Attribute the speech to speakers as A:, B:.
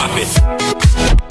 A: drop it.